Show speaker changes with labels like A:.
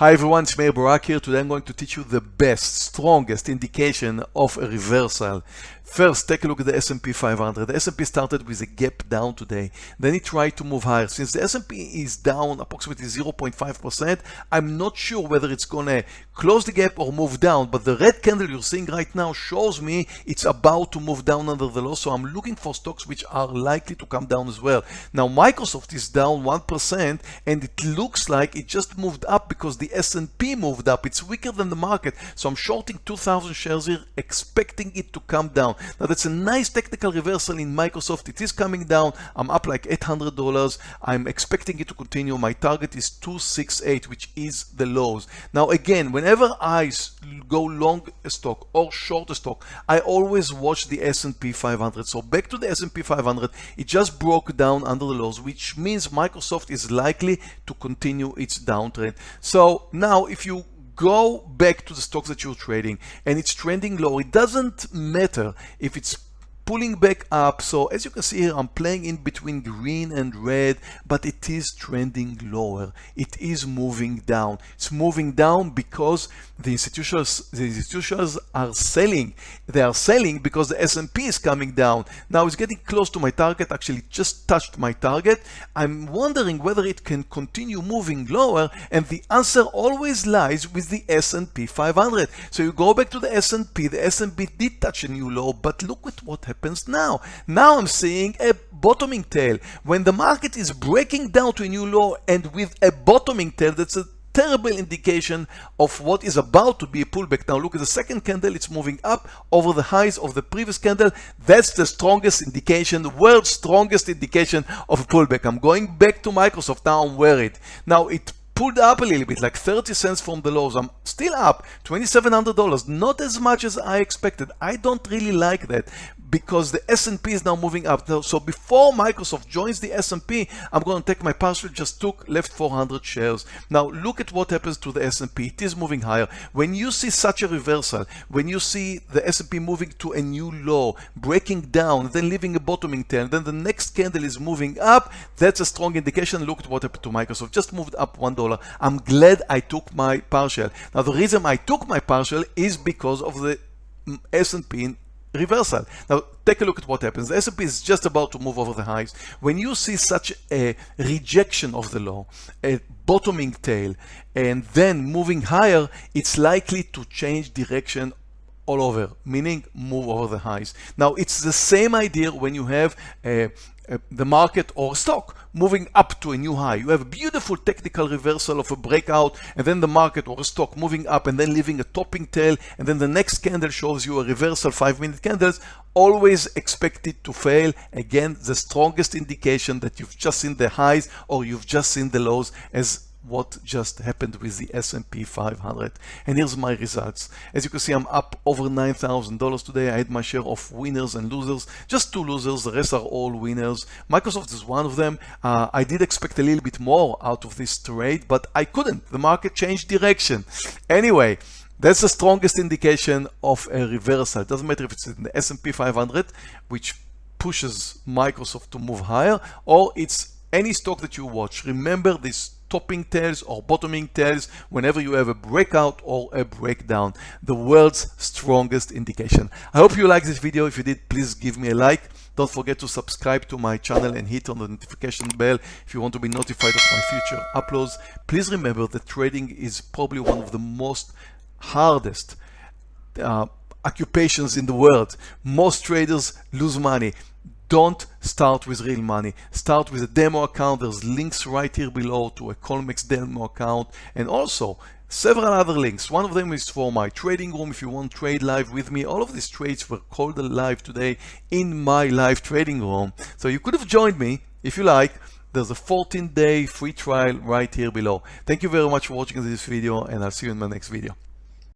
A: Hi everyone, it's Meir Barak here. Today I'm going to teach you the best, strongest indication of a reversal. First, take a look at the S&P 500. The S&P started with a gap down today. Then it tried to move higher. Since the S&P is down approximately 0.5%, I'm not sure whether it's going to close the gap or move down. But the red candle you're seeing right now shows me it's about to move down under the low. So I'm looking for stocks which are likely to come down as well. Now, Microsoft is down 1% and it looks like it just moved up because the S&P moved up. It's weaker than the market. So I'm shorting 2,000 shares here, expecting it to come down. Now that's a nice technical reversal in Microsoft. It is coming down. I'm up like $800. I'm expecting it to continue. My target is 268, which is the lows. Now again, whenever I go long a stock or short a stock, I always watch the S&P 500. So back to the S&P 500, it just broke down under the lows, which means Microsoft is likely to continue its downtrend. So now if you go back to the stocks that you're trading and it's trending low, it doesn't matter if it's pulling back up. So as you can see here, I'm playing in between green and red, but it is trending lower. It is moving down. It's moving down because the institutions, the institutions are selling. They are selling because the S&P is coming down. Now it's getting close to my target, actually just touched my target. I'm wondering whether it can continue moving lower and the answer always lies with the S&P 500. So you go back to the S&P, the S&P did touch a new low, but look at what happened happens now. Now I'm seeing a bottoming tail. When the market is breaking down to a new low and with a bottoming tail, that's a terrible indication of what is about to be a pullback. Now look at the second candle, it's moving up over the highs of the previous candle. That's the strongest indication, the world's strongest indication of a pullback. I'm going back to Microsoft now, I'm worried. Now it pulled up a little bit, like 30 cents from the lows. I'm still up $2,700, not as much as I expected. I don't really like that because the S&P is now moving up. So before Microsoft joins the S&P, I'm going to take my partial, just took left 400 shares. Now look at what happens to the S&P. It is moving higher. When you see such a reversal, when you see the S&P moving to a new low, breaking down, then leaving a bottoming tail, then the next candle is moving up, that's a strong indication. Look at what happened to Microsoft. Just moved up $1. I'm glad I took my partial. Now the reason I took my partial is because of the S&P reversal. Now take a look at what happens. The S&P is just about to move over the highs. When you see such a rejection of the low, a bottoming tail, and then moving higher, it's likely to change direction all over, meaning move over the highs. Now it's the same idea when you have the market or stock moving up to a new high. You have a beautiful technical reversal of a breakout and then the market or a stock moving up and then leaving a topping tail and then the next candle shows you a reversal five minute candles always expect it to fail again the strongest indication that you've just seen the highs or you've just seen the lows as what just happened with the S&P 500 and here's my results. As you can see I'm up over $9,000 today. I had my share of winners and losers. Just two losers the rest are all winners. Microsoft is one of them. Uh, I did expect a little bit more out of this trade but I couldn't. The market changed direction. Anyway that's the strongest indication of a reversal. It doesn't matter if it's in the S&P 500 which pushes Microsoft to move higher or it's any stock that you watch remember this topping tails or bottoming tails whenever you have a breakout or a breakdown. The world's strongest indication. I hope you like this video. If you did please give me a like. Don't forget to subscribe to my channel and hit on the notification bell if you want to be notified of my future uploads. Please remember that trading is probably one of the most hardest uh, occupations in the world. Most traders lose money don't start with real money. Start with a demo account. There's links right here below to a Colmex demo account and also several other links. One of them is for my trading room if you want to trade live with me. All of these trades were called live today in my live trading room. So you could have joined me if you like. There's a 14 day free trial right here below. Thank you very much for watching this video and I'll see you in my next video.